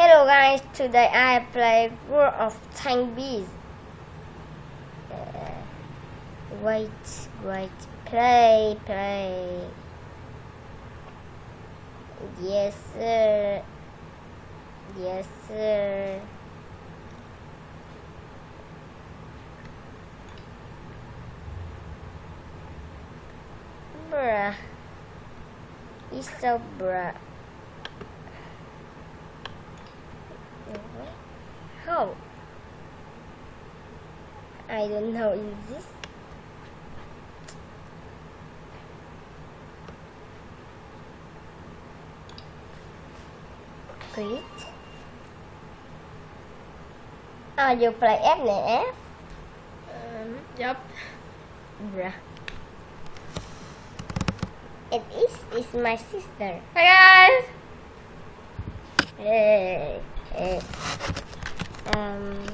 Hello guys, today I play World of Tank Bees. Uh, wait, wait, play, play. Yes, sir. Yes, sir. Bruh. He's so bruh. How? I don't know. Is this? Great. Oh, you play FNF? Um, yep. Bruh. It is, is my sister. Hi guys! Hey, hey. Um.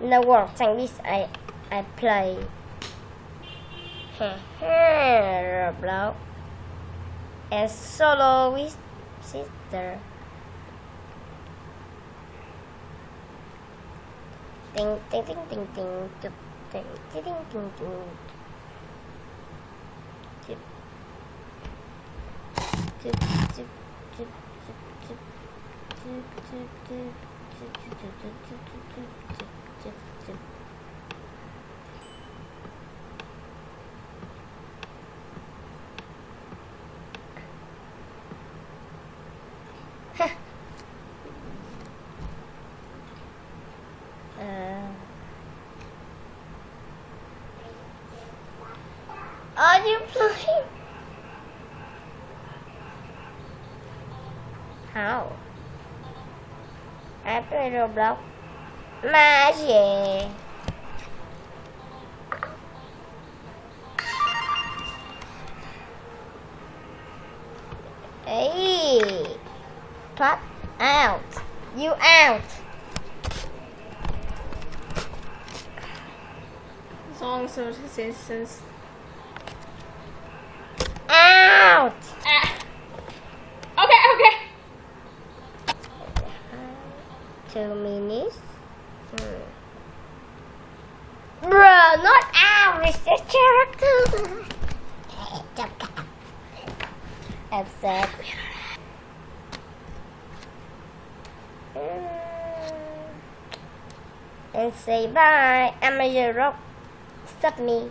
No like this. I I play. Roblox and solo with sister. Ding ding ding ding ding ding ding ding ding ding ding. Chip. Chip chip are you playing? How? I play Roblox. Magic. Hey, pop out. You out. As long as it says. Out. Minutes. Hmm. Bro, not. It's the character. Upset. And say bye. I'm a rock. Stop me.